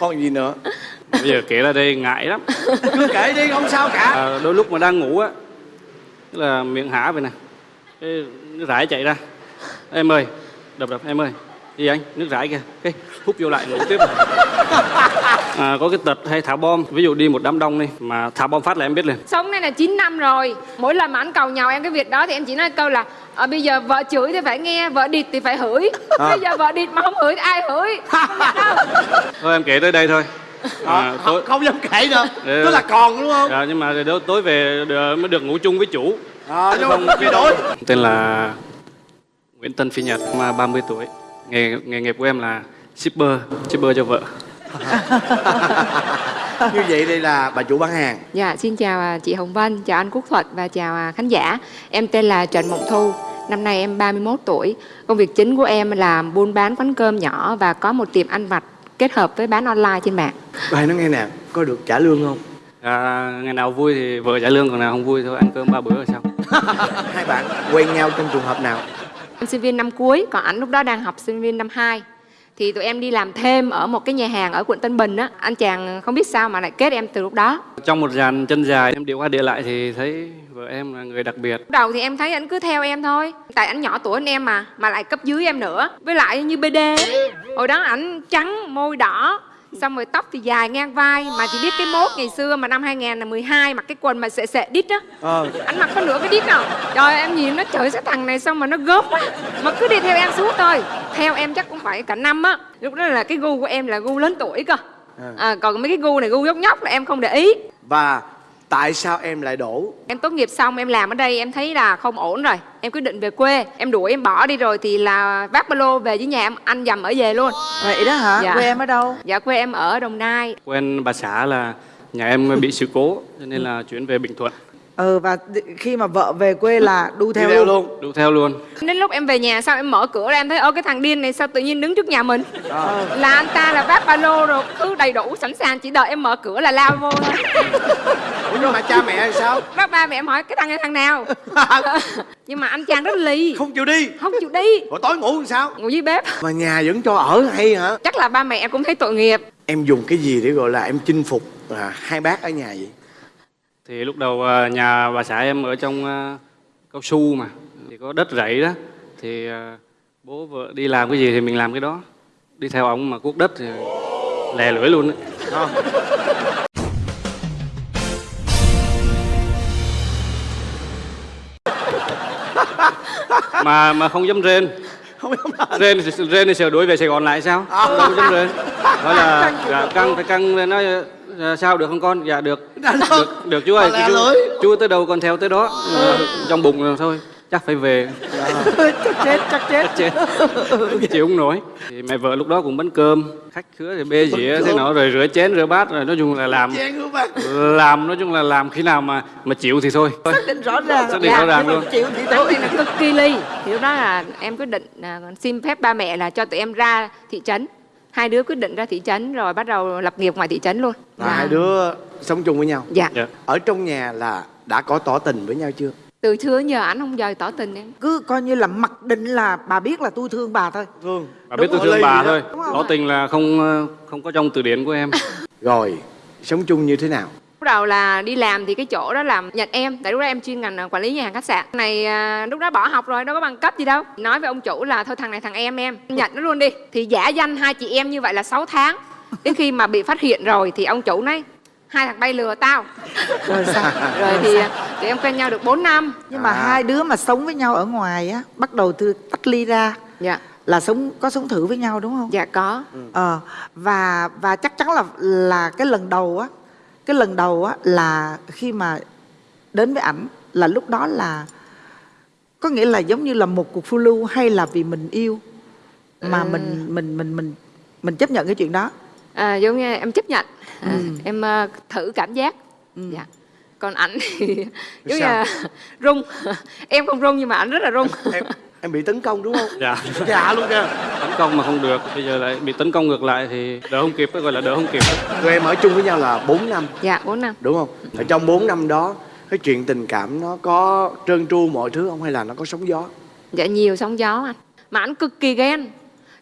còn gì nữa? Bây giờ kể ra đây ngại lắm. Cứ kể đi không sao cả. À, đôi lúc mà đang ngủ á là miệng há vậy nè. Cái nước rải chạy ra. Em ơi đập đập em ơi. Gì anh nước rải kìa. Cái hút vô lại ngủ tiếp à, có cái tật hay thả bom. Ví dụ đi một đám đông đi mà thả bom phát là em biết liền. Sống này là 9 năm rồi. Mỗi lần mà anh cầu nhau em cái việc đó Thì em chỉ nói câu là à, Bây giờ vợ chửi thì phải nghe Vợ địt thì phải hửi. Bây giờ vợ địt mà không hửi thì ai hửi? Không thôi em kể tới đây thôi. À, không, tối không dám kể nữa. Ừ. tức là còn đúng không? À, nhưng mà tối tối về được- mới được ngủ chung với chủ. À, nhưng mà bị đổi tên là Nguyễn Tân Phi Nhật mà 30 tuổi. Nghề nghề nghiệp của em là shipper shipper cho vợ như vậy đây là bà chủ bán hàng. Dạ xin chào à, chị Hồng Vân Chào anh Quốc Thuật và chào à, khán giả. Em tên là Trần Mộng Thu Năm nay em 31 tuổi. Công việc chính của em là buôn bán quán cơm nhỏ Và có một tiệm ăn vặt kết hợp với bán online trên mạng. Bài nói nghe nè có được trả lương không? À, ngày nào vui thì vợ trả lương còn nào không vui thôi ăn cơm ba bữa rồi xong hai bạn quen nhau trong trường hợp nào? Em sinh viên năm cuối, còn anh lúc đó đang học sinh viên năm 2 Thì tụi em đi làm thêm ở một cái nhà hàng ở quận Tân Bình á. Anh chàng không biết sao mà lại kết em từ lúc đó. Trong một dàn chân dài em điệu qua địa lại thì thấy vợ em là người đặc biệt. Lúc đầu thì em thấy anh cứ theo em thôi. Tại anh nhỏ tuổi hơn em mà, mà lại cấp dưới em nữa. Với lại như BD Hồi đó ảnh trắng, môi đỏ Xong rồi tóc thì dài ngang vai Mà chỉ biết cái mốt ngày xưa mà năm 2012 Mặc cái quần mà sệ sệ đít á. Ờ. Anh mặc có nửa cái đít nào trời em nhìn nó trời cái thằng này xong mà nó gớm quá. Mà cứ đi theo em suốt thôi. Theo em chắc cũng phải cả năm á. Lúc đó là cái gu của em là gu lớn tuổi cơ. À, còn mấy cái gu này gu nhóc nhóc là em không để ý. Và tại sao em lại đổ em tốt nghiệp xong em làm ở đây em thấy là không ổn rồi em quyết định về quê em đuổi em bỏ đi rồi thì là vác ba lô về với nhà em anh dầm ở về luôn Vậy đó hả? Dạ. Quê em ở đâu? dạ quê em ở đồng nai quen bà xã là nhà em bị sự cố cho nên là chuyển về bình thuận Ừ và khi mà vợ về quê là đu theo, theo luôn. luôn đu theo luôn. Đến lúc em về nhà xong em mở cửa ra em thấy ơ cái thằng điên này sao tự nhiên đứng trước nhà mình? Là anh ta là vác ba lô rồi cứ đầy đủ sẵn sàng chỉ đợi em mở cửa là lao vô thôi. Ủa nhưng mà cha mẹ thì sao? Bác ba mẹ em hỏi cái thằng này thằng nào? Nhưng mà anh chàng rất lì. Không chịu đi. Không chịu đi. Rồi tối ngủ làm sao? Ngủ dưới bếp. Mà nhà vẫn cho ở hay hả? Chắc là ba mẹ em cũng thấy tội nghiệp. Em dùng cái gì để gọi là em chinh phục à, hai bác ở nhà vậy thì lúc đầu à, nhà bà xã em ở trong à, cao su mà, thì có đất rẫy đó. Thì à, bố vợ đi làm cái gì thì mình làm cái đó. Đi theo ông mà cuốc đất thì lè lưỡi luôn đó. mà mà không dám rên không rên rên thì sợ đuổi về Sài Gòn lại sao? Không dám rên. Nói là dạ, căng phải căng lên nói "Dạ, sao được không con? Dạ được. Được, được chú ơi chú, chú tới đâu con theo tới đó. Ờ, trong bụng rồi thôi chắc phải về. Chắc chết, chắc chết. chết. Chịu không nổi. Thì mẹ vợ lúc đó cũng bánh cơm. Khách khứa thì bê dĩa thế nọ rồi rửa chén rửa bát rồi nói chung là làm. Làm nói chung là làm khi nào mà mà chịu thì thôi. Xác định rõ ràng. Xác định rõ ràng Nhưng mà luôn. Chịu thì thôi. là cực kỳ ly. Thì lúc đó là em quyết định à, xin phép ba mẹ là cho tụi em ra thị trấn. Hai đứa quyết định ra thị trấn rồi bắt đầu lập nghiệp ngoài thị trấn luôn. Và hai đứa sống chung với nhau. Dạ. Dạ. ở trong nhà là đã có tỏ tình với nhau chưa từ xưa giờ ảnh không giờ tỏ tình em. Cứ coi như là mặc định là bà biết là tôi thương bà thôi. thương. Bà biết tôi Đúng thương bà thôi. Đúng tỏ tình là không ờ, không có trong từ điển của em. Rồi sống chung như thế nào? Lúc đầu là đi làm thì cái chỗ đó làm nhận em. Tại lúc đó em chuyên ngành à, quản lý nhà hàng khách sạn. Này à, lúc đó bỏ học rồi đâu có bằng cấp gì đâu. Nói với ông chủ là thôi thằng này thằng em em Nhận nó luôn đi. Thì giả danh hai chị em như vậy là 6 tháng. Đến khi mà bị phát hiện rồi thì ông chủ nói Hai thằng bay lừa tao. Rồi sao? Rồi thì tụi em quen nhau được 4 năm Nhưng mà À. hai đứa mà sống với nhau ở ngoài á, bắt đầu từ tách ly ra Dạ là sống có sống thử với nhau đúng không? Dạ có Ờ và và chắc chắn là là cái lần đầu á, cái lần đầu á là khi mà đến với ảnh là lúc đó là có nghĩa là giống như là một cuộc phiêu lưu hay là vì mình yêu mà mình mình mình mình mình chấp nhận cái chuyện đó. à, Giống như em chấp nhận à, Ừ. Em à, thử cảm giác Ừ. Dạ còn ảnh thì giống như Sao? là rung. Em không rung nhưng mà ảnh rất là rung. Em em bị tấn công đúng không? Dạ. Dạ luôn kìa. Tấn công mà không được bây giờ lại bị tấn công ngược lại thì đỡ không kịp gọi là đỡ không kịp. Tụi em ở chung với nhau là 4 năm. Dạ 4 năm. Đúng không? Ở trong 4 năm đó cái chuyện tình cảm nó có trơn tru mọi thứ không hay là nó có sóng gió? Dạ nhiều sóng gió anh. Mà anh cực kỳ ghen.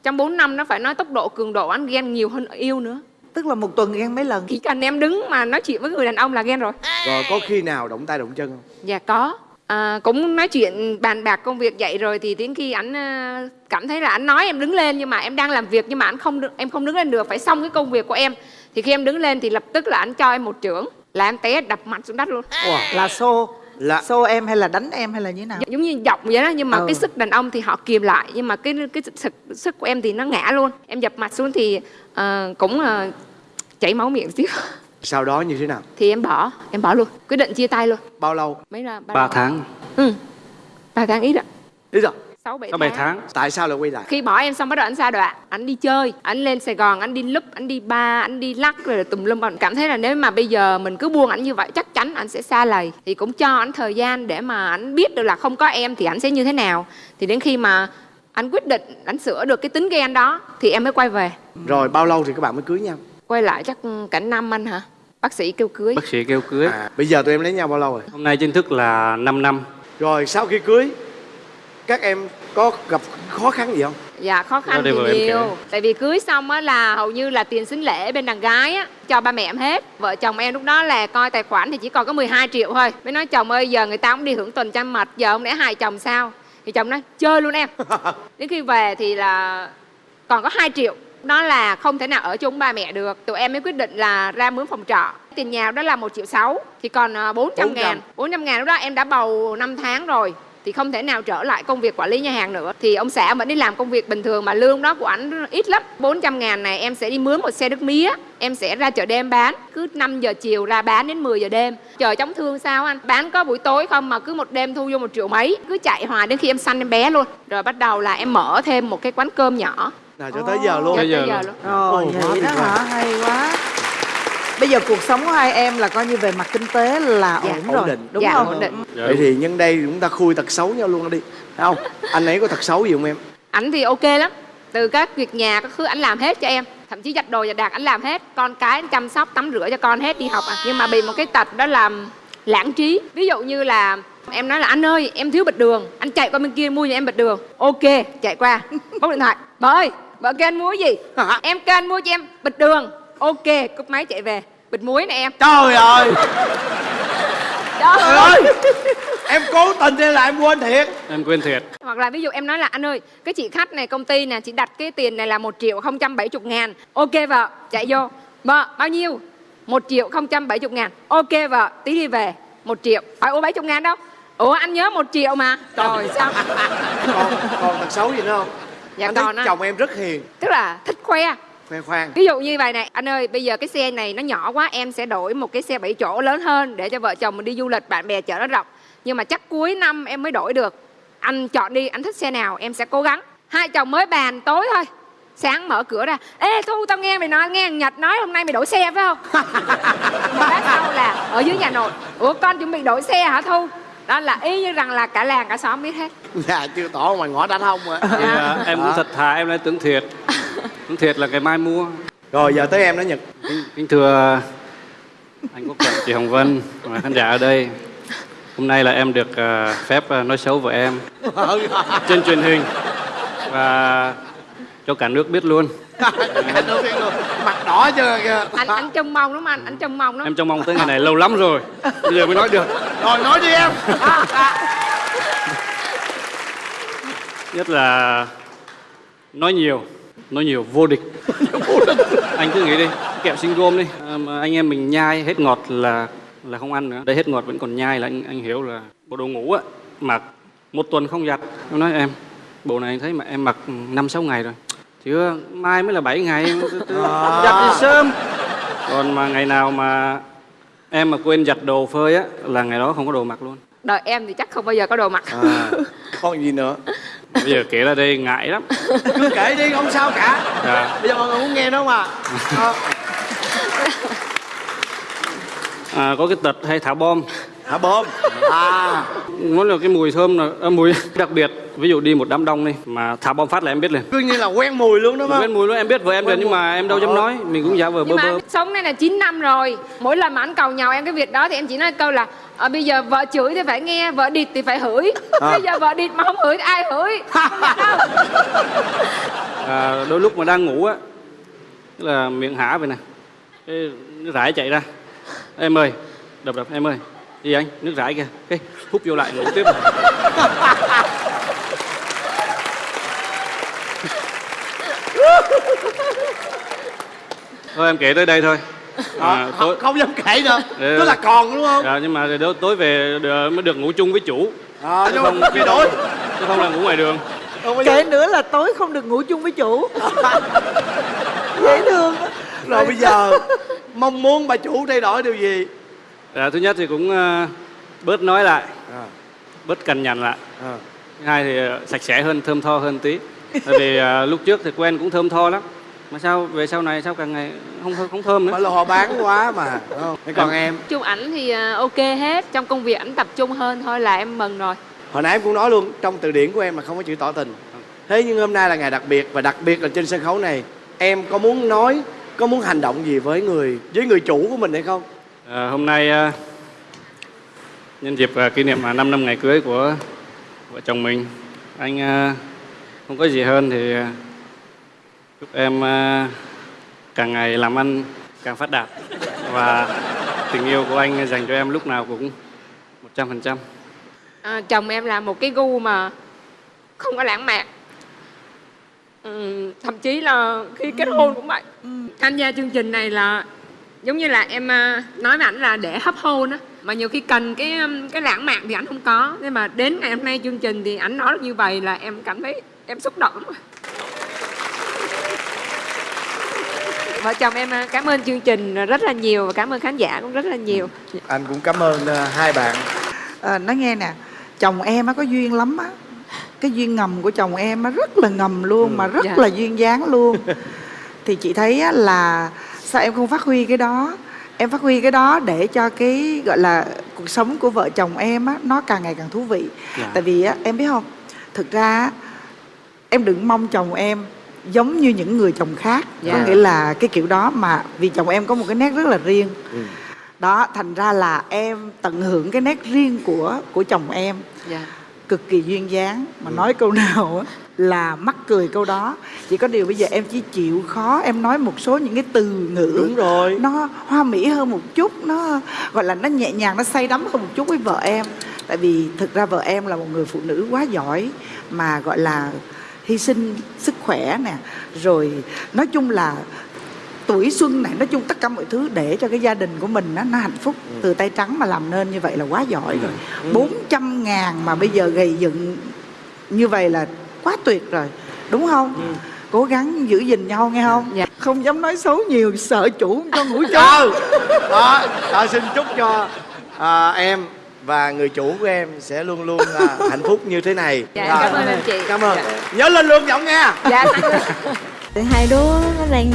Trong 4 năm nó phải nói tốc độ cường độ anh ghen nhiều hơn yêu nữa tức là một tuần ghen mấy lần? Chỉ cần em đứng mà nói chuyện với người đàn ông là ghen rồi. Rồi có khi nào động tay động chân không? Dạ có. À, cũng nói chuyện bàn bạc công việc vậy rồi thì đến khi ảnh ờ, cảm thấy là ảnh nói em đứng lên nhưng mà em đang làm việc nhưng mà ảnh không được em không đứng lên được phải xong cái công việc của em. Thì khi em đứng lên thì lập tức là ảnh cho em một trưởng là em té đập mặt xuống đất luôn. Wow. là xô là xô em hay là đánh em hay là như thế nào? Giống như giọng vậy đó nhưng mà Ừ. cái sức đàn ông thì họ kìm lại nhưng mà cái cái sức sức của em thì nó ngã luôn. Em dập mặt xuống thì ờ, cũng ờ, chảy máu miệng xíu. Sau đó như thế nào? Thì em bỏ em bỏ luôn quyết định chia tay luôn. Bao lâu? Mấy là ba tháng. Ừ ba tháng ít ạ lý do sáu bảy bảy tháng. tại sao lại quay lại? Khi bỏ em xong bắt đầu anh sa đọa anh đi chơi anh lên sài gòn anh đi lúc anh đi ba anh đi lắc rồi tùm lum. Anh cảm thấy là nếu mà bây giờ mình cứ buông anh như vậy chắc chắn anh sẽ xa lầy. Thì cũng cho anh thời gian để mà anh biết được là không có em thì anh sẽ như thế nào. Thì đến khi mà anh quyết định anh sửa được cái tính ghen đó thì em mới quay về. Rồi bao lâu thì các bạn mới cưới nhau quay lại chắc cả năm anh hả? Bác sĩ kêu cưới. Bác sĩ kêu cưới. À, bây giờ tụi em lấy nhau bao lâu rồi? Hôm nay chính thức là 5 năm. Rồi sau khi cưới các em có gặp khó khăn gì không? Dạ khó khăn thì nhiều. Tại vì cưới xong á là hầu như là tiền sinh lễ bên đàn gái á Cho ba mẹ em hết. Vợ chồng em lúc đó là coi tài khoản thì chỉ còn có 12 triệu thôi. Mới nói chồng ơi giờ người ta cũng đi hưởng tuần trăng mật Giờ không lẽ hai chồng sao? Thì chồng nói chơi luôn em. Đến khi về thì là còn có 2 triệu đó là không thể nào ở chung ba mẹ được. Tụi em mới quyết định là ra mướn phòng trọ. Tiền nhà đó là một triệu sáu thì còn à, 400 ngàn. 400 ngàn lúc đó em đã bầu 5 tháng rồi thì không thể nào trở lại công việc quản lý nhà hàng nữa. Thì ông xã vẫn đi làm công việc bình thường mà lương đó của ảnh ít lắm. 400 ngàn này em sẽ đi mướn một xe nước mía em sẽ ra chợ đêm bán. Cứ 5 giờ chiều ra bán đến 10 giờ đêm. Chờ chống thương sao anh? Bán có buổi tối không mà cứ một đêm thu vô một triệu mấy. Cứ chạy hoài đến khi em sanh em bé luôn. Rồi bắt đầu là em mở thêm một cái quán cơm nhỏ nào cho tới giờ luôn. Tới giờ luôn. Rồi Ồ, quá vậy đó hả? Hay quá. Bây giờ cuộc sống của hai em là coi như về mặt kinh tế là Dạ, ổn ổn rồi, định. đúng dạ, không? ổn định. Vậy thì nhân đây chúng ta khui tật xấu nhau luôn đi. Thấy không? Anh ấy có tật xấu gì không em? Ảnh thì ok lắm. Từ các việc nhà các thứ ảnh làm hết cho em. Thậm chí giặt đồ giặt đạc ảnh làm hết. Con cái anh chăm sóc tắm rửa cho con hết đi học à. Nhưng mà bị một cái tật đó là lãng trí. Ví dụ như là em nói là anh ơi em thiếu bịch đường. Anh chạy qua bên kia mua cho em bịch đường. Ok chạy qua. Bóc điện thoại. Bà ơi vợ kêu anh mua gì? Em kêu anh mua cho em bịch đường. Ok cúp máy chạy về. Bịch muối nè em. Trời ơi! Trời ơi! Em cố tình hay là em quên thiệt. Em quên thiệt. Hoặc là ví dụ em nói là anh ơi cái chị khách này công ty nè chị đặt cái tiền này là một triệu không trăm bảy chục ngàn. Ok vợ chạy vô. Vợ bao nhiêu? Một triệu không trăm bảy chục ngàn. Ok vợ tí đi về. Một triệu. Hỏi ủa bảy chục ngàn đâu? Ủa anh nhớ một triệu mà. Trời sao? Còn còn tật xấu gì nữa không dạ anh thấy á chồng em rất hiền. tức là thích khoe. Khoe khoang. Ví dụ như vậy này anh ơi bây giờ cái xe này nó nhỏ quá em sẽ đổi một cái xe bảy chỗ lớn hơn để cho vợ chồng mình đi du lịch bạn bè chở nó rộng. Nhưng mà chắc cuối năm em mới đổi được. Anh chọn đi anh thích xe nào em sẽ cố gắng. Hai chồng mới bàn tối thôi. Sáng mở cửa ra ê thu tao nghe mày nói nghe thằng nhật nói hôm nay mày đổi xe phải không? Bác sau là ở dưới nhà nội. Ủa con chuẩn bị đổi xe hả thu đó là y như rằng là cả làng cả xóm biết hết. Dạ chưa tỏ ngoài ngõ đánh hông rồi Thì, à, em cũng thật thà em lại tưởng thiệt. Tưởng thiệt là ngày mai mua. Rồi giờ tới em đó nhật. Kính, kính thưa anh quốc thuận chị hồng vân và khán giả ở đây. Hôm nay là em được à, phép à, nói xấu vợ em trên truyền hình và cho cả nước biết luôn Anh luôn. mặt đỏ chưa kìa? Anh anh trông mong lắm anh anh trông mong lắm. Em trông mong tới ngày này lâu lắm rồi. Bây giờ mới nói được. Rồi nói đi em. Nhất là nói nhiều nói nhiều vô địch. Anh cứ nghĩ đi kẹo sinh gôm đi. À, mà anh em mình nhai hết ngọt là là không ăn nữa. Đây hết ngọt vẫn còn nhai là anh anh hiểu là bộ đồ ngủ á mặc một tuần không giặt. Em nói em bộ này anh thấy mà em mặc năm sáu ngày rồi chưa mai mới là 7 ngày. Giặt thì sớm. Còn mà ngày nào mà em mà quên giặt đồ phơi á là ngày đó không có đồ mặc luôn. Đời em thì chắc không bao giờ có đồ mặc. À, còn gì nữa? Bây giờ kể ra đây ngại lắm. Cứ kể đi không sao cả. Dạ. bây giờ mọi người muốn nghe đó mà Ờ, à, có cái tật hay thả bom hả bom à. Nó là cái mùi thơm là à, mùi đặc biệt. Ví dụ đi một đám đông đi mà thả bom phát là em biết liền. Cứ như là quen mùi luôn đó Mà không? mùi nó em biết vợ em Quen liền nhưng mùi. mà em đâu dám nói. Mình cũng giả vờ bơ bơ. sống này là 9 năm rồi. Mỗi lần mà anh cầu nhau em cái việc đó thì em chỉ nói câu là ờ, bây giờ vợ chửi thì phải nghe vợ địt thì phải hửi. À. bây giờ vợ địt mà không hửi thì ai hửi? Không nhận đâu. À, đôi lúc mà đang ngủ á tức là miệng hả vậy nè. Rải chạy ra. Em ơi đập đập em ơi gì anh nước rải kìa. Cái hút vô lại ngủ tiếp thôi em kể tới đây thôi. À, à, tối, không, dám kể nữa. Tức là còn đúng không? À, nhưng mà tối- tối về được- mới được ngủ chung với chủ. À, nhưng không mà bị đổi chứ không là ngủ ngoài đường. Kể nữa là tối không được ngủ chung với chủ. Dễ thương rồi bây giờ mong muốn bà chủ thay đổi điều gì à, thứ nhất thì cũng ờ, bớt nói lại à, bớt cằn nhằn lại. À. thứ hai thì ờ, sạch sẽ hơn thơm tho hơn tí. Tại vì ờ, lúc trước thì quen cũng thơm tho lắm. Mà sao về sau này sao càng ngày không không, không thơm nữa? Phải là họ bán quá mà đúng không? Thế còn em? Chung ảnh thì ok hết trong công việc ảnh tập trung hơn thôi là em mừng rồi. Hồi nãy em cũng nói luôn trong từ điển của em là không có chữ tỏ tình. Thế nhưng hôm nay là ngày đặc biệt và đặc biệt là trên sân khấu này em có muốn nói có muốn hành động gì với người với người chủ của mình hay không Ờ, hôm nay ờ, nhân dịp ờ, kỷ niệm 5 năm ngày cưới của vợ chồng mình anh không có gì hơn thì chúc em càng ngày làm ăn càng phát đạt và tình yêu của anh dành cho em lúc nào cũng một trăm phần trăm. À, chồng em là một cái gu mà không có lãng mạn. Ừ, thậm chí là khi kết hôn cũng vậy. Tham gia chương trình này là giống như là em à, nói với ảnh là để hấp hôn á mà nhiều khi cần cái cái lãng mạn thì ảnh không có. Nhưng mà đến ngày hôm nay chương trình thì ảnh nói được như vậy là em cảm thấy em xúc động lắm. Vợ chồng em à, cảm ơn chương trình rất là nhiều và cảm ơn khán giả cũng rất là nhiều. Anh cũng cảm ơn ờ, hai bạn. À, nói nghe nè chồng em á có duyên lắm á. Cái duyên ngầm của chồng em á rất là ngầm luôn mà rất Dạ. là duyên dáng luôn. Thì chị thấy á là sao em không phát huy cái đó? Em phát huy cái đó để cho cái gọi là cuộc sống của vợ chồng em á nó càng ngày càng thú vị. Dạ. tại vì á em biết không? Thực ra em đừng mong chồng em giống như những người chồng khác. Dạ. có nghĩa là cái kiểu đó mà vì chồng em có một cái nét rất là riêng. Ừ. đó thành ra là em tận hưởng cái nét riêng của của chồng em. Dạ. Cực kỳ duyên dáng. Mà nói câu nào á là mắc cười câu đó. Chỉ có điều bây giờ em chỉ chịu khó em nói một số những cái từ ngữ đúng rồi. nó hoa mỹ hơn một chút nó gọi là nó nhẹ nhàng nó say đắm hơn một chút với vợ em. Tại vì thực ra vợ em là một người phụ nữ quá giỏi mà gọi là hy sinh sức khỏe nè rồi nói chung là tuổi xuân này nói chung tất cả mọi thứ để cho cái gia đình của mình nó, nó hạnh phúc. Từ tay trắng mà làm nên như vậy là quá giỏi rồi. 400 ngàn mà bây giờ gầy dựng như vậy là quá tuyệt rồi đúng không? Cố gắng giữ gìn nhau nghe không? Dạ. không dám nói xấu nhiều sợ chủ không cho ngủ chung ừ đó, đó xin chúc cho à, em và người chủ của em sẽ luôn luôn à, hạnh phúc như thế này. Dạ, Rồi. cảm ơn anh chị. cảm ơn. Dạ. nhớ lên lương giọng nghe dạ hai đứa nó đang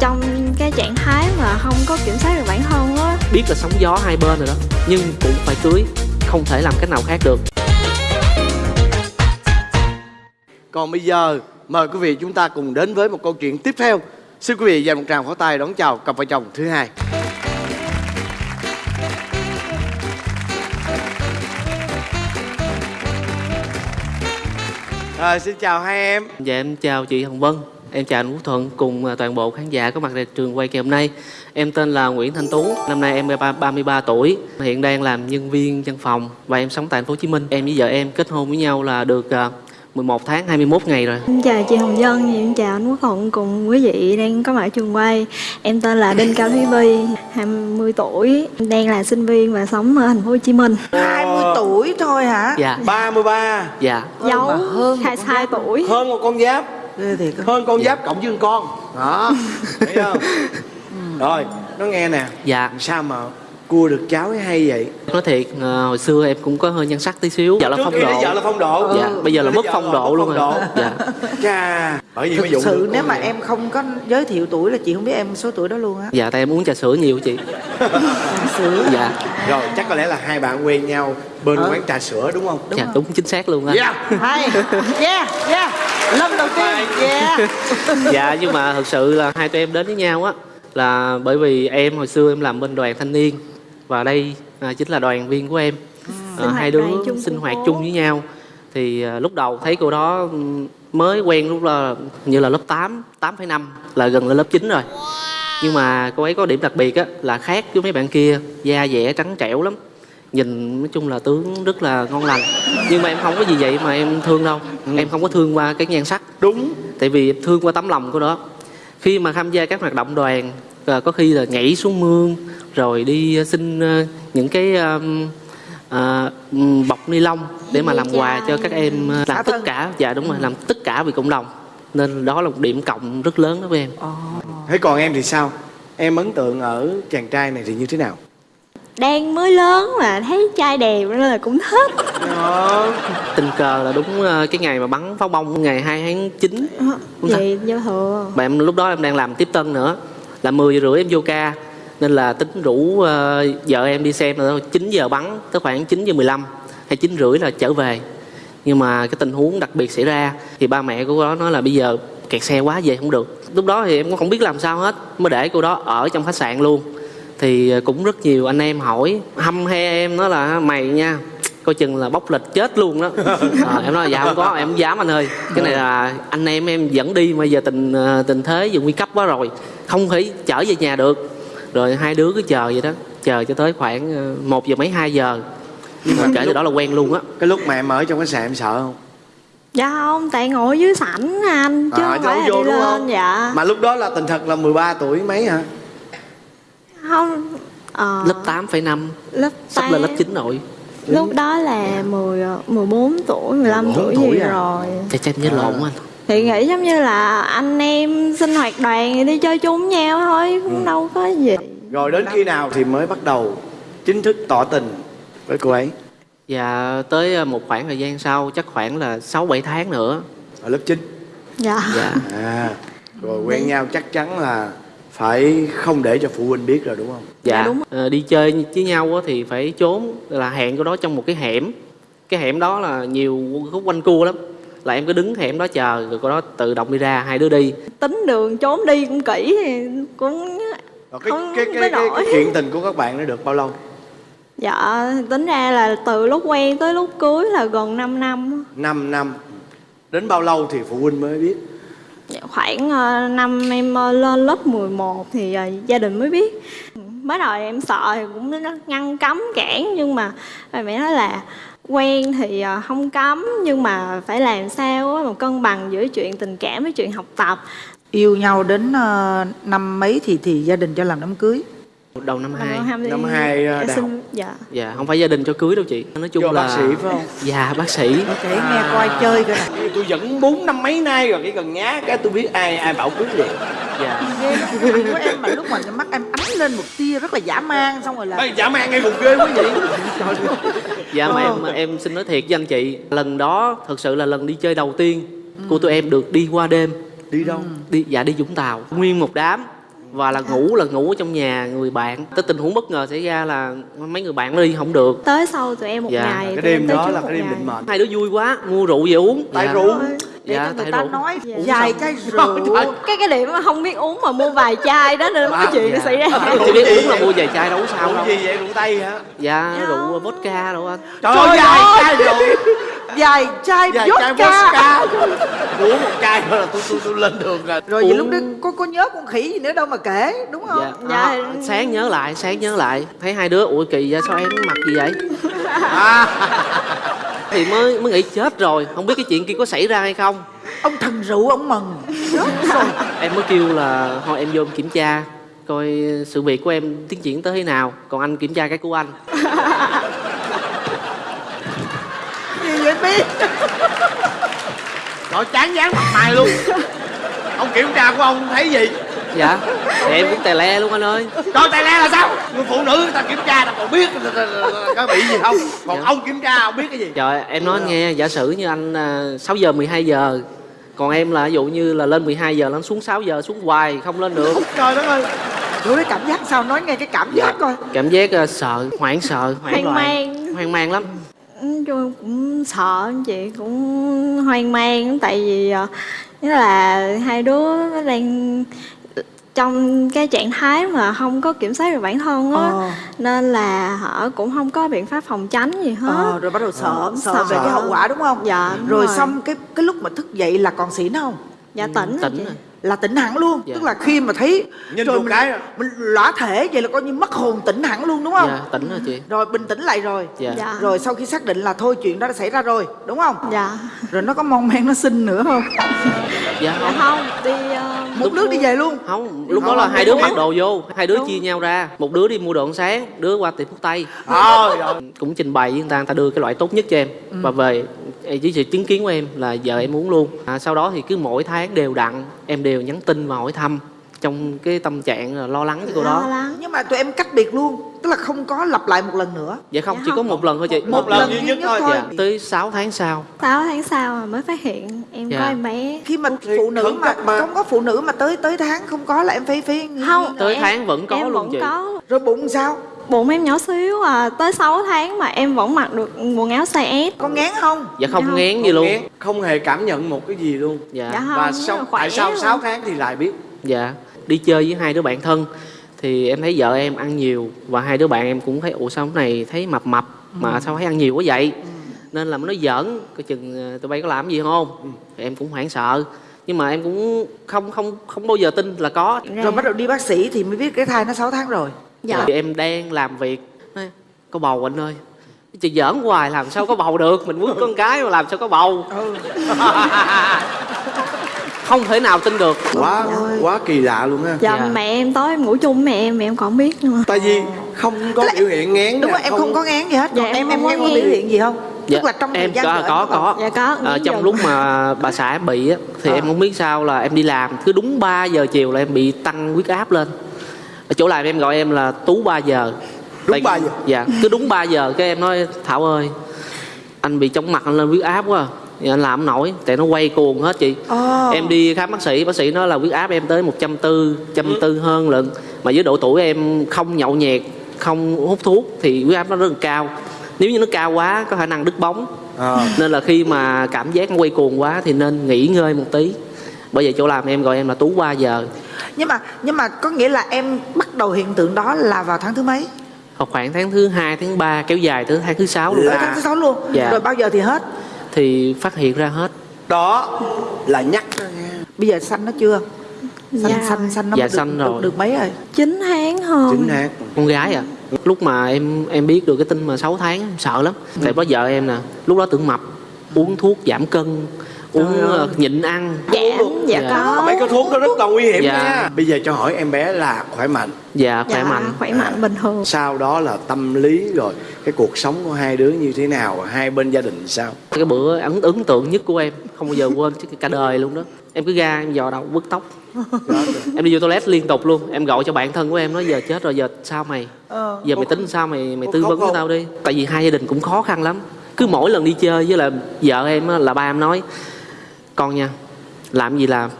trong cái trạng thái mà không có kiểm soát được bản thân á. Biết là sóng gió hai bên rồi đó nhưng cũng phải cưới không thể làm cách nào khác được còn bây giờ mời quý vị chúng ta cùng đến với một câu chuyện tiếp theo. Xin quý vị dành một tràng pháo tay đón chào cặp vợ chồng thứ hai. Rồi, xin chào hai em. Dạ em chào chị hồng vân em chào anh quốc thuận cùng à, toàn bộ khán giả có mặt tại trường quay ngày hôm nay. Em tên là nguyễn thanh tú năm nay em ba- 33 tuổi hiện đang làm nhân viên văn phòng và em sống tại thành phố hồ chí minh. Em với vợ em kết hôn với nhau là được à, 11 tháng 21 ngày rồi. Em chào chị Hồng Vân, em chào anh Quốc Thuận cùng quý vị đang có mặt ở trường quay. Em tên là Đinh Cao Thúy Vi, 20 tuổi, đang là sinh viên và sống ở thành phố Hồ Chí Minh. 20 tuổi thôi hả? Dạ. 33 dạ. Giấu hơn một 22 con tuổi. Hơn một con giáp. Hơn con giáp cộng với con con. Đó. Thấy không? Rồi nó nghe nè. Dạ. Sao mà cua được cháu ấy hay vậy? Nói thiệt à, hồi xưa em cũng có hơi nhan sắc tí xíu. Giờ là trước phong độ. vợ là phong độ. Dạ bây giờ là mất phong độ luôn rồi. dạ. Chà, bởi vì thực sự được nếu mà em không có giới thiệu tuổi là chị không biết em số tuổi đó luôn á. Dạ tại em uống trà sữa nhiều chị. Sữa. Dạ. Rồi chắc có lẽ là hai bạn quen nhau bên Ờ. quán trà sữa đúng không? Dạ đúng chính xác luôn á. Dạ hay. Yeah yeah. Lần đầu tiên. Yeah. Dạ nhưng mà thật sự là hai tụi em đến với nhau á là bởi vì em hồi xưa em làm bên đoàn thanh niên và đây à, chính là đoàn viên của em. À, hoạt hai đứa sinh hoạt phố. chung với nhau. Thì à, lúc đầu thấy cô đó ừm, mới quen lúc là như là lớp 8 8,5 là gần lên lớp 9 rồi. Nhưng mà cô ấy có điểm đặc biệt á là khác với mấy bạn kia da dẻ trắng trẻo lắm. Nhìn nói chung là tướng rất là ngon lành. Nhưng mà em không có gì vậy mà em thương đâu. Em không có thương qua cái nhan sắc. Đúng. Tại vì thương qua tấm lòng của đó. Khi mà tham gia các hoạt động đoàn ờ, có khi là nhảy xuống mương rồi đi ờ, xin ờ, những cái ừm, bọc ni lông để mà làm quà cho các em làm tất thân. cả dạ đúng rồi làm tất cả vì cộng đồng. Nên đó là một điểm cộng rất lớn đối với em. Thế còn em thì sao? Em ấn tượng ở chàng trai này thì như thế nào? Đang mới lớn mà thấy trai đẹp nên là cũng thích. Đó. tình cờ là đúng cái ngày mà bắn pháo bông ngày 2 tháng 9 Không sao. vậy giao thừa Và em lúc đó em đang làm tiếp tân nữa Là 10 giờ rưỡi em vô ca Nên là tính rủ ờ, vợ em đi xem là 9 giờ bắn Tới khoảng 9 giờ 15 Hay 9 rưỡi là trở về. Nhưng mà cái tình huống đặc biệt xảy ra Thì ba mẹ của cô đó nói là bây giờ kẹt xe quá về không được. Lúc đó thì em cũng không biết làm sao hết Mới để cô đó ở trong khách sạn luôn. Thì ờ, cũng rất nhiều anh em hỏi Hâm he em nói là mày nha coi chừng là bóc lịch chết luôn đó. À, em nói là dạ không có em không dám anh ơi. Cái này là anh em em dẫn đi mà giờ tình ờ, tình thế giờ nguy cấp quá rồi không thể chở về nhà được rồi hai đứa cứ chờ vậy đó chờ cho tới khoảng ờ, một giờ mấy hai giờ. Nhưng mà kể từ đó là quen luôn á. cái lúc mà em ở trong khách sạn em sợ không? Dạ không tại ngồi dưới sảnh anh chứ À, không phải là vô đi đúng lên không? dạ. Mà lúc đó là tình thật là 13 tuổi mấy hả? Không ờ, lớp 8,5 lớp sắp lên lớp. 9 rồi. Lúc đó là 10 14 tuổi 15 14 tuổi tuổi gì à? rồi. Chắc chắc nhớ lộn anh thì nghĩ giống như là anh em sinh hoạt đoàn đi chơi chung nhau thôi cũng đâu có gì. Rồi đến khi nào thì mới bắt đầu chính thức tỏ tình với cô ấy? Và tới ờ, một khoảng thời gian sau chắc khoảng là 6 7 tháng nữa. Ở lớp 9 dạ. Dạ. À rồi quen nhau chắc chắn là phải không để cho phụ huynh biết rồi đúng không? Dạ. Đúng. Ờ, đi chơi với nhau á thì phải trốn là hẹn cái đó trong một cái hẻm. Cái hẻm đó là nhiều khúc quanh cua lắm là em cứ đứng hẻm đó chờ rồi cô đó tự động đi ra hai đứa đi. Tính đường trốn đi cũng kỹ thì cũng rồi cái, Không cái, cái, cái, cái chuyện tình của các bạn nó được bao lâu? Dạ tính ra là từ lúc quen tới lúc cưới là gần 5 năm. 5 năm. Đến bao lâu thì phụ huynh mới biết? Dạ, khoảng ờ, năm em ờ, lên lớp 11 thì ờ, gia đình mới biết. Mới đầu em sợ thì cũng ngăn cấm cản nhưng mà mẹ nói là quen thì ờ, không cấm, nhưng mà phải làm sao mà cân bằng giữa chuyện tình cảm với chuyện học tập. Yêu nhau đến ờ, năm mấy thì thì gia đình cho làm đám cưới đầu năm hai. Năm hai, ờ, đại xin dạ. Dạ không phải gia đình cho cưới đâu chị. Nói chung do là bác sĩ phải không? Dạ bác sĩ. Để nghe coi chơi coi nè. Tôi dẫn bốn năm mấy nay rồi cái gần nhá cái tôi biết ai ai bảo cưới vậy dạ. Ghê của em mà lúc mà mắt em ánh lên một tia rất là dã man xong rồi là Ê, dã man ngay vùng ghê quý vị dạ mà em em xin nói thiệt với anh chị lần đó thật sự là lần đi chơi đầu tiên của tụi em được đi qua đêm. Đi đâu? Đi dạ đi Vũng Tàu. Nguyên một đám và là ngủ là ngủ ở trong nhà người bạn. Tới tình huống bất ngờ xảy ra là mấy người bạn nó đi không được. Tới sau tụi em một Dạ. ngày cái đêm đó là cái đêm định mệnh. Hai đứa vui quá mua rượu về uống. Tại Dạ. rượu. Để Dạ, cho người ta rượu. nói Dạ. vài chai rượu. Cái cái điểm mà không biết uống mà mua vài chai đó nên cái chuyện nó dạ. xảy ra. Chỉ biết uống là mua vài chai đâu có sao đâu. gì vậy? Rượu tây hả? Dạ Dạ. rượu vodka đâu anh. Trời ơi dài chai rượu vài chai dài chai vodka. Vodka uống một chai thôi là tôi tôi tôi lên đường rồi. Rồi vậy Uống- lúc đó có có nhớ con khỉ gì nữa đâu mà kể đúng không? Dạ, Dạ. À, sáng nhớ lại sáng nhớ lại. Thấy hai đứa ủa kỳ vậy sao em mặc gì vậy? Thì mới mới nghĩ chết rồi. Không biết cái chuyện kia có xảy ra hay không. Ông thần rượu ông mừng. Chết rồi em mới kêu là thôi em vô em kiểm tra coi sự việc của em tiến triển tới thế nào. Còn anh kiểm tra cái của anh gì vậy biết rồi chán dán mặt mày luôn ông kiểm tra của ông thấy gì dạ thì em cũng tè le luôn anh ơi Trời tay le là sao? Người phụ nữ người ta kiểm tra ta còn biết có bị gì không? Còn Dạ. ông kiểm tra không biết cái gì? trời em nói anh nghe giả sử như anh à, 6 giờ 12 giờ còn em là ví dụ như là lên 12 giờ lên xuống 6 giờ xuống hoài không lên được Trời đất ơi. Chú cái cảm giác sao nói nghe cái cảm giác coi cảm giác à, sợ hoảng sợ hoảng Hoang loạn mang. hoang mang lắm chung cũng sợ chị cũng hoang mang tại vì ờ, nghĩa là hai đứa nó đang trong cái trạng thái mà không có kiểm soát được bản thân á Ờ. nên là họ cũng không có biện pháp phòng tránh gì hết ờ, rồi bắt đầu sợ sợ, Sợ. về cái hậu quả đúng không Dạ, đúng rồi rồi. xong cái cái lúc mà thức dậy là còn xỉn không dạ tỉnh rồi tỉnh chị. rồi là tỉnh hẳn luôn. Dạ. tức là khi mà thấy Nhìn một mình, cái à. mình lõa thể vậy là coi như mất hồn tỉnh hẳn luôn đúng không? Dạ tỉnh rồi chị. Rồi bình tĩnh lại rồi. Dạ. Dạ. rồi sau khi xác định là thôi chuyện đó đã xảy ra rồi đúng không? Dạ. Rồi nó có mon men nó xin nữa không? Dạ. Dạ không không đi ờ, một đứa đi về luôn. Không lúc đó Không, là không, hai đứa không. mặc đồ vô hai đứa chia nhau ra. Một đứa đi mua đồ ăn sáng đứa qua tiệm thuốc tây. Ơi. cũng trình bày với người ta người ta đưa cái loại tốt nhất cho em. Và về với sự chứng kiến của em là giờ em uống luôn à, sau đó thì cứ mỗi tháng đều đặn em đều nhắn tin và hỏi thăm trong cái tâm trạng là lo lắng với cô đó lắng nhưng mà tụi em cách biệt luôn tức là không có lặp lại một lần nữa dạ không Dạ chỉ có không. một lần thôi chị Một lần duy nhất thôi. dạ tới 6 tháng sau 6 tháng sau mà mới phát hiện em Dạ. có em bé khi mà Thì phụ nữ mà, mà. không có phụ nữ mà tới tới tháng không có là em phải phải không Tới em- tháng vẫn có em luôn vẫn chị. có rồi bụng sao bụng em nhỏ xíu à tới 6 tháng mà em vẫn mặc được quần áo size S. Có ngán không? Dạ không Dạ không. ngán gì Không luôn. nghe, không hề cảm nhận một cái gì luôn. Dạ. Dạ không, và sau tại sao luôn. 6 tháng thì lại biết? Dạ. Đi chơi với hai đứa bạn thân thì em thấy vợ em ăn nhiều và hai đứa bạn em cũng thấy ủa sao hôm này thấy mập mập mà sao thấy ăn nhiều quá vậy? Nên là mới nói giỡn coi chừng ờ, tụi bay có làm gì không? Thì em cũng hoảng sợ. Nhưng mà em cũng không không không bao giờ tin là có. Rồi bắt đầu đi bác sĩ thì mới biết cái thai nó 6 tháng rồi dạ. Thì em đang làm việc. Có bầu anh ơi. Chị giỡn hoài làm sao có bầu được? Mình muốn con cái mà làm sao có bầu. Không thể nào tin được. Quá quá kỳ lạ luôn ha dạ, Dạ. mẹ em tối em ngủ chung mẹ em mẹ em còn không biết nữa. Tại vì không có là- biểu hiện ngán đúng rồi em không có ngán gì hết. Dạ, còn em em em không có em có ngán. biểu hiện gì không? Dạ, tức là trong em có có có có. Dạ, có, Ờ, trong lúc mà bà xã em bị á thì Ờ. em không biết sao là em đi làm cứ đúng 3 giờ chiều là em bị tăng huyết áp lên ở chỗ làm em gọi em là tú 3 giờ Đúng Tại- 3 giờ? dạ cứ đúng 3 giờ cái em nói thảo ơi anh bị chóng mặt anh lên huyết áp quá à. Thì anh làm nổi tại nó quay cuồng hết chị Ờ. em đi khám bác sĩ bác sĩ nói là huyết áp em tới 140 140 hơn lận mà với độ tuổi em không nhậu nhẹt không hút thuốc thì huyết áp nó rất là cao nếu như nó cao quá có khả năng đứt bóng Ờ. nên là khi mà cảm giác nó quay cuồng quá thì nên nghỉ ngơi một tí bởi vậy chỗ làm em gọi em là tú 3 giờ nhưng mà nhưng mà có nghĩa là em bắt đầu hiện tượng đó là vào tháng thứ mấy? Khoảng tháng thứ hai tháng 3 kéo dài tới tháng thứ sáu luôn. Là- tháng thứ sáu luôn? Dạ. rồi bao giờ thì hết? Thì phát hiện ra hết. Đó là nhắc bây giờ xanh nó chưa? Xanh Dạ. xanh xanh nó Dạ, được, xanh rồi. được, được mấy rồi? 9 tháng hơn chính xác con gái à. Lúc mà em em biết được cái tin mà 6 tháng em sợ lắm. Tại đó vợ em nè lúc đó tưởng mập uống thuốc giảm cân uống ờ, nhịn ăn. Giảm dạ Dạ. có. Mấy cái thuốc đó rất là nguy hiểm Dạ. nha. Bây giờ cho hỏi em bé là khỏe mạnh. Dạ khỏe dạ, mạnh. khỏe mạnh bình thường. sau đó là tâm lý rồi cái cuộc sống của hai đứa như thế nào hai bên gia đình sao? Cái bữa ấn ấn tượng nhất của em không bao giờ quên chứ cả đời luôn đó. Em cứ ra em dò đầu bứt tóc. Em đi vô toilet liên tục luôn. Em gọi cho bạn thân của em nói giờ chết rồi giờ sao mày? Ờ. giờ mày tính sao mày mày tư vấn với tao đi. Tại vì hai gia đình cũng khó khăn lắm. Cứ mỗi lần đi chơi với là vợ em á, là ba em nói con nha làm gì làm?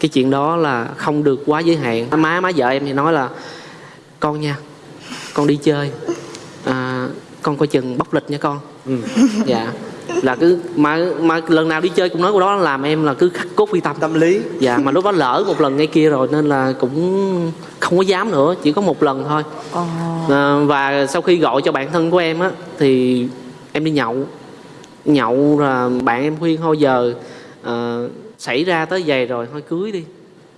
Cái chuyện đó là không được quá giới hạn. Má má vợ em thì nói là con nha con đi chơi. À, con coi chừng bóc lịch nha con. Ừ. dạ. Là cứ mà mà lần nào đi chơi cũng nói câu đó làm em là cứ khắc cốt ghi tâm. Tâm lý. Dạ mà lúc đó lỡ một lần ngay kia rồi nên là cũng không có dám nữa chỉ có một lần thôi. Ờ. à, và sau khi gọi cho bạn thân của em á thì em đi nhậu. Nhậu là bạn em khuyên thôi giờ à, xảy ra tới vậy rồi thôi cưới đi.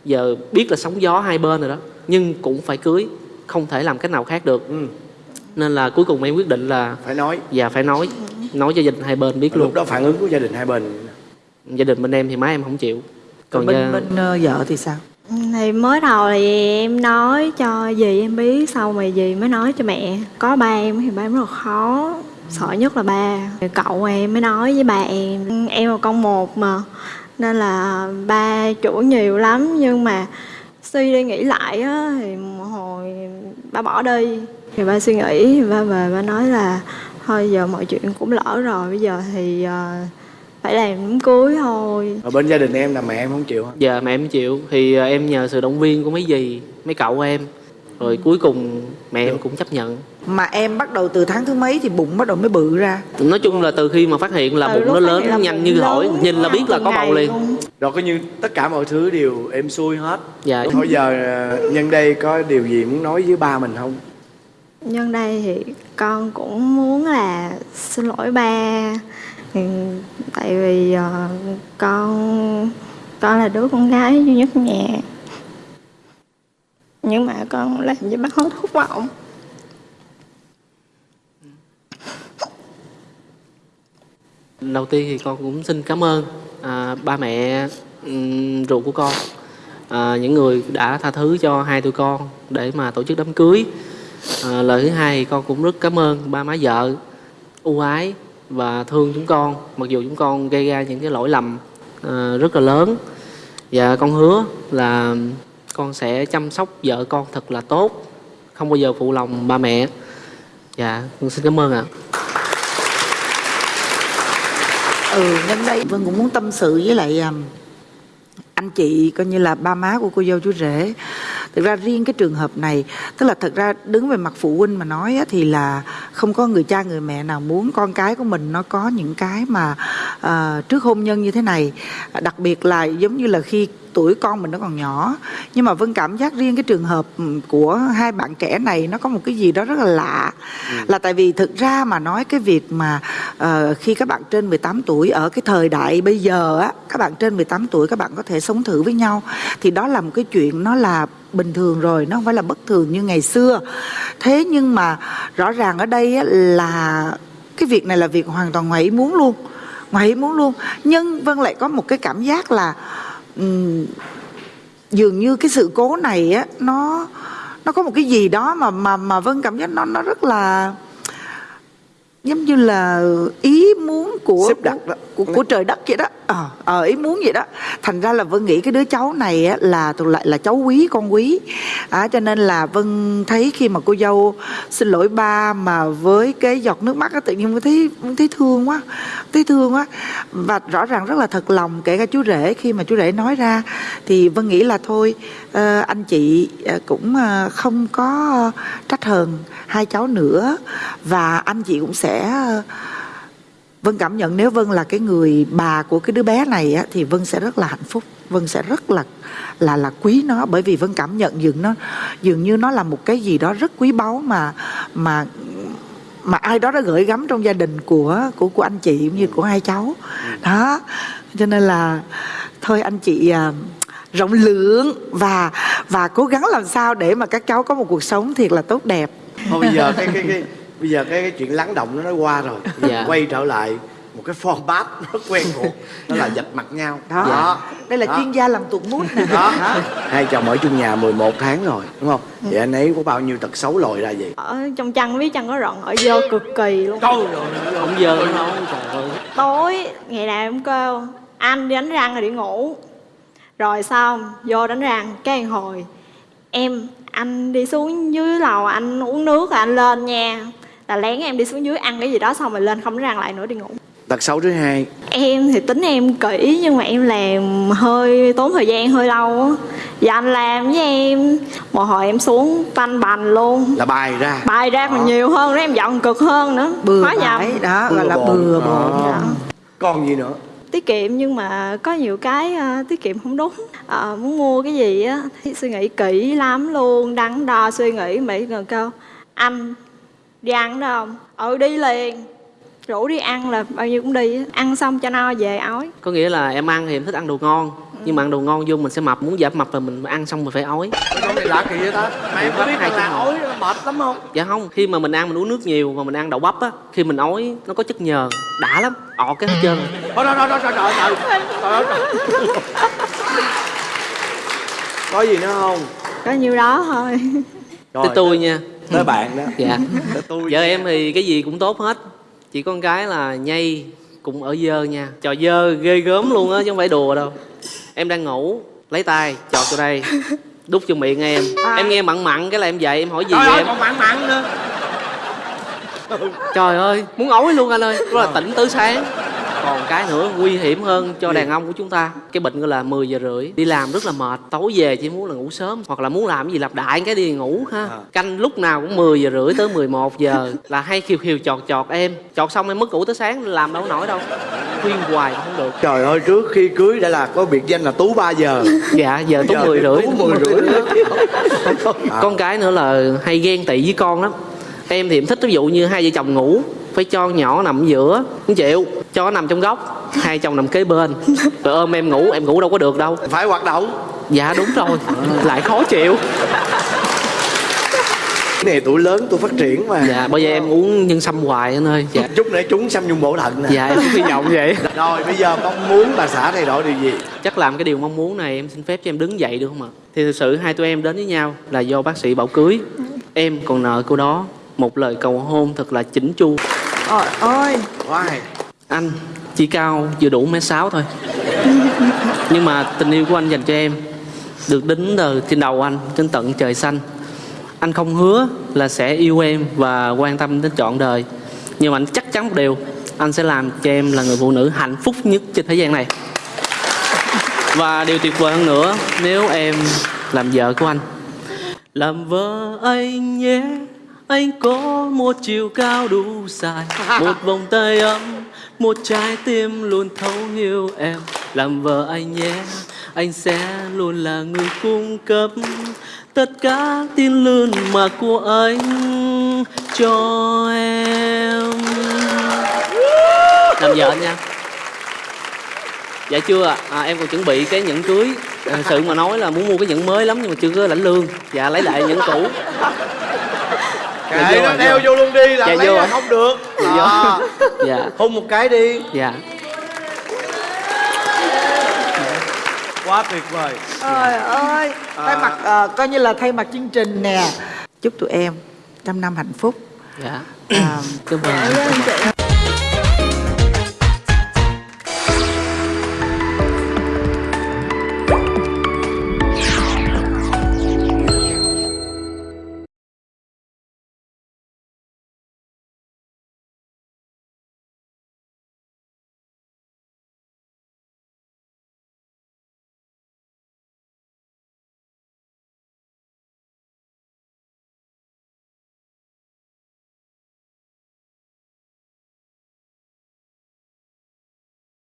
Giờ biết là sóng gió hai bên rồi đó nhưng cũng phải cưới không thể làm cách nào khác được. Ừ. nên là cuối cùng em quyết định là phải nói. Dạ phải nói. Nói cho gia đình hai bên biết lúc luôn. đó phản ứng của gia đình hai bên. Gia đình bên em thì má em không chịu. Còn bên gia- bên ờ, vợ thì sao? Thì mới đầu thì em nói cho dì em biết sau mà dì mới nói cho mẹ có ba em thì ba em rất là khó sợ nhất là ba. Cậu em mới nói với ba em em là con một mà nên là ba chủ nhiều lắm nhưng mà suy đi nghĩ lại á thì một hồi ba bỏ đi. Thì ba suy nghĩ ba về ba nói là thôi giờ mọi chuyện cũng lỡ rồi bây giờ thì ờ, phải làm đám cưới thôi. Ở bên gia đình em là mẹ em không chịu hả? giờ mẹ em chịu. Thì à, em nhờ sự động viên của mấy dì mấy cậu em rồi cuối cùng mẹ em cũng chấp nhận. Mà em bắt đầu từ tháng thứ mấy thì bụng bắt đầu mới bự ra? Nói chung là từ khi mà phát hiện là Từ bụng nó lớn là nhanh như hỏi nhìn là biết là có bầu liền. Rồi coi như tất cả mọi thứ đều êm xuôi hết. Dạ thôi giờ ờ, nhân đây có điều gì muốn nói với ba mình không? Nhân đây thì con cũng muốn là xin lỗi ba. Ừ, tại vì ờ, con con là đứa con gái duy nhất nhà nhưng mà con làm cho bác hết thất vọng đầu tiên thì con cũng xin cảm ơn à, ba mẹ um, ruột của con. À, những người đã tha thứ cho hai tụi con để mà tổ chức đám cưới. À, lời thứ hai thì con cũng rất cảm ơn ba má vợ ưu ái và thương chúng con mặc dù chúng con gây ra những cái lỗi lầm à, rất là lớn. Và con hứa là con sẽ chăm sóc vợ con thật là tốt, không bao giờ phụ lòng ba mẹ. Dạ con xin cảm ơn ạ. Ừ nhân đây vân cũng muốn tâm sự với lại à, anh chị coi như là ba má của cô dâu chú rể thực ra riêng cái trường hợp này tức là thật ra đứng về mặt phụ huynh mà nói á, thì là không có người cha người mẹ nào muốn con cái của mình nó có những cái mà ờ, trước hôn nhân như thế này. Đặc biệt là giống như là khi tuổi con mình nó còn nhỏ. Nhưng mà vân cảm giác riêng cái trường hợp ừ, của hai bạn trẻ này nó có một cái gì đó rất là lạ. Là tại vì thực ra mà nói cái việc mà ờ, khi các bạn trên 18 tuổi ở cái thời đại bây giờ á các bạn trên 18 tuổi các bạn có thể sống thử với nhau. Thì đó là một cái chuyện nó là bình thường rồi nó không phải là bất thường như ngày xưa. Thế nhưng mà rõ ràng ở đây là cái việc này là việc hoàn toàn ngoài ý muốn luôn ngoài ý muốn luôn. Nhưng vân lại có một cái cảm giác là ừm, dường như cái sự cố này á nó nó có một cái gì đó mà mà mà vân cảm giác nó nó rất là giống như là ý muốn của Xếp đặt đó. của, của, của trời đất vậy đó ờ ờ, ý muốn vậy đó. Thành ra là vân nghĩ cái đứa cháu này á, là thuộc lại là cháu quý con quý. À, cho nên là vân thấy khi mà cô dâu xin lỗi ba mà với cái giọt nước mắt á, tự nhiên vân thấy vân thấy thương quá thấy thương quá và rõ ràng rất là thật lòng kể cả chú rể khi mà chú rể nói ra thì vân nghĩ là thôi ờ, anh chị ờ, cũng ờ, không có trách hờn hai cháu nữa. Và anh chị cũng sẽ Vân cảm nhận nếu Vân là cái người bà của cái đứa bé này á, thì Vân sẽ rất là hạnh phúc. Vân sẽ rất là là là quý nó bởi vì Vân cảm nhận dường nó dường như nó là một cái gì đó rất quý báu mà mà mà ai đó đã gửi gắm trong gia đình của của của anh chị cũng như của hai cháu. Đó. Cho nên là thôi anh chị à, rộng lượng và và cố gắng làm sao để mà các cháu có một cuộc sống thiệt là tốt đẹp. Thôi bây giờ cái cái cái bây giờ cái, cái chuyện lắng động nó đã qua rồi. Dạ. quay trở lại một cái format rất quen thuộc đó là dạch mặt nhau. Đó, đây là Đó. chuyên gia làm tụt mút nè. Đó. Hai chồng ở chung nhà 11 tháng rồi đúng không? Vậy anh ấy có bao nhiêu tật xấu lòi ra vậy? Ở trong chăn biết chăn có rận ở dơ cực kỳ luôn. Trời ơi, không giờ nữa đâu trời ơi. Tối ngày nào em kêu anh đi đánh răng rồi đi ngủ. Rồi xong vô đánh răng cái hồi em anh đi xuống dưới lầu anh uống nước rồi anh lên nha là lén em đi xuống dưới ăn cái gì đó xong rồi lên không răng lại nữa đi ngủ. Tật xấu thứ hai. Em thì tính em kỹ nhưng mà em làm hơi tốn thời gian hơi lâu á. Và anh làm với em. Một hồi em xuống tanh bành luôn. Là bài ra. Bài ra còn Đó. nhiều hơn nữa em giận cực hơn nữa. Bừa Khó nhầm. bãi đó gọi là bừa bộn Đó. Dạ. còn gì nữa? Tiết kiệm nhưng mà có nhiều cái ờ, tiết kiệm không đúng. Ờ, muốn mua cái gì á thì suy nghĩ kỹ lắm luôn đắn đo suy nghĩ mỹ gần câu anh đi ăn đó không? Ừ đi liền. Rủ đi ăn là bao nhiêu cũng đi á. ăn xong cho no về ói. Có nghĩa là em ăn thì em thích ăn đồ ngon nhưng mà ăn đồ ngon vô mình sẽ mập muốn giảm mập là mình ăn xong mình phải ói. Cái này lạ kỳ vậy ta? Mà em có biết là ói nó mệt lắm không? Dạ không khi mà mình ăn mình uống nước nhiều và mình ăn đậu bắp á khi mình ói nó có chất nhờn đã lắm ọt cái hết trơn. Thôi thôi thôi thôi trời trời trời trời ơi, trời có gì nữa không? Có nhiêu đó thôi. Rồi, tới tôi nha tới bạn đó. Dạ. Tới tôi vợ em thì cái gì cũng tốt hết. Chỉ con gái là nhây cũng ở dơ nha. Trò dơ ghê gớm luôn á chứ không phải đùa đâu. Em đang ngủ lấy tay chọt vô đây. Đút vô miệng em. Em nghe mặn mặn cái là em dậy em hỏi gì trời vậy em? còn mặn mặn nữa. Trời ơi muốn ói luôn anh ơi. Đó là tỉnh tới sáng còn cái nữa nguy hiểm hơn cho đàn ông của chúng ta. Cái bệnh gọi là 10 giờ rưỡi. Đi làm rất là mệt tối về chỉ muốn là ngủ sớm hoặc là muốn làm cái gì lặp đại cái đi ngủ ha. À. canh lúc nào cũng 10 giờ rưỡi tới 11 giờ là hay khiều khiều chọt chọt em. Chọt xong em mất ngủ tới sáng làm đâu nổi đâu. Khuyên hoài cũng không được. Trời ơi trước khi cưới đã là có biệt danh là tú 3 giờ. Dạ giờ tú 10 rưỡi. Tú 10 rưỡi con cái nữa là hay ghen tị với con lắm. Em thì em thích ví dụ như hai vợ chồng ngủ phải cho nhỏ nằm giữa. Không chịu. Cho nó nằm trong góc. Hai chồng nằm kế bên. Rồi ôm em ngủ. Em ngủ đâu có được đâu. Phải hoạt động. Dạ đúng rồi. Lại khó chịu. Cái này tuổi lớn tôi phát triển mà. Dạ bây giờ em uống nhân sâm hoài anh ơi. Dạ. Chút nữa trúng xăm nhung bổ thận nè. Dạ em hy vọng vậy. Rồi bây giờ mong muốn bà xã thay đổi điều gì? Chắc làm cái điều mong muốn này em xin phép cho em đứng dậy được không ạ? Thì thực sự hai tụi em đến với nhau là do bác sĩ bảo cưới. Em còn nợ cô đó một lời cầu hôn thật là chỉnh chu Ôi ôi Why? anh. Chỉ cao vừa đủ mét sáu thôi. Nhưng mà tình yêu của anh dành cho em được đính từ trên đầu anh trên tận trời xanh. Anh không hứa là sẽ yêu em và quan tâm đến trọn đời. Nhưng mà anh chắc chắn một điều anh sẽ làm cho em là người phụ nữ hạnh phúc nhất trên thế gian này. Và điều tuyệt vời hơn nữa nếu em làm vợ của anh. Làm vợ anh nhé anh có một chiều cao đủ dài một vòng tay ấm một trái tim luôn thấu hiểu em. Làm vợ anh nhé anh sẽ luôn là người cung cấp tất cả tin lươn mà của anh cho em. Làm vợ anh nha. Dạ chưa ạ? À, em còn chuẩn bị cái nhẫn cưới. Thật sự mà nói là muốn mua cái nhẫn mới lắm nhưng mà chưa có lãnh lương. Dạ lấy lại nhẫn cũ kệ nó đeo vô. luôn đi là Dạ, lấy vô là không được. Dạ. Đó. dạ. Hôn một cái đi. Dạ. Quá tuyệt vời. Trời ơi. Thay mặt ờ, coi như là thay mặt chương trình nè. Chúc tụi em trăm năm hạnh phúc. Dạ. À, cảm ơn